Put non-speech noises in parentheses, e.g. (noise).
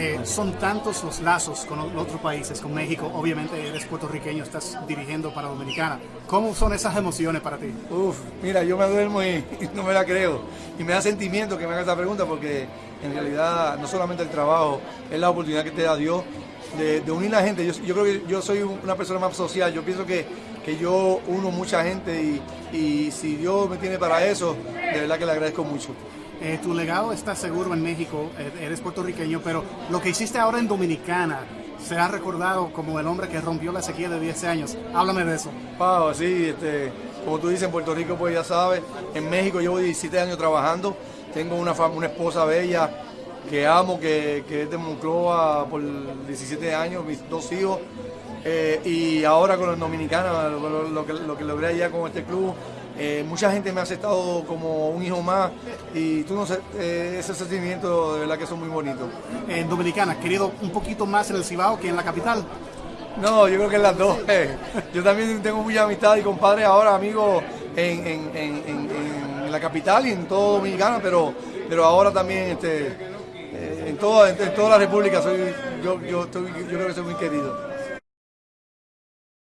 Eh, son tantos los lazos con otros países, con México, obviamente eres puertorriqueño, estás dirigiendo para Dominicana. ¿Cómo son esas emociones para ti? Uf, mira, yo me duermo y, (laughs) no me la creo. Y me da sentimiento que me haga esta pregunta porque en realidad no solamente el trabajo, es la oportunidad que te da Dios de, unir a la gente. Yo, yo, creo que yo soy una persona más social, yo pienso que, que yo uno mucha gente y, y si Dios me tiene para eso, de verdad que le agradezco mucho. Eh, tu legado está seguro en México, eh, eres puertorriqueño, pero lo que hiciste ahora en Dominicana será recordado como el hombre que rompió la sequía de 10 años. Háblame de eso. Wow, sí, este, como tú dices, en Puerto Rico, pues ya sabes, en México llevo 17 años trabajando, tengo una, una esposa bella que amo, que, que es de Moncloa por 17 años, mis dos hijos, eh, y ahora con los dominicanos, lo, que, lo que logré allá con este club, eh, mucha gente me ha aceptado como un hijo más y tú no sé, eh, ese sentimiento de verdad que son muy bonitos. En Dominicana, querido un poquito más en el Cibao que en la capital. No, yo creo que en las dos. (laughs) Yo también tengo mucha amistad y compadres ahora, amigos, en, en, en, la capital y en todo Dominicana, pero, pero ahora también este, en, toda, en, toda la República soy, yo, yo, yo creo que soy muy querido.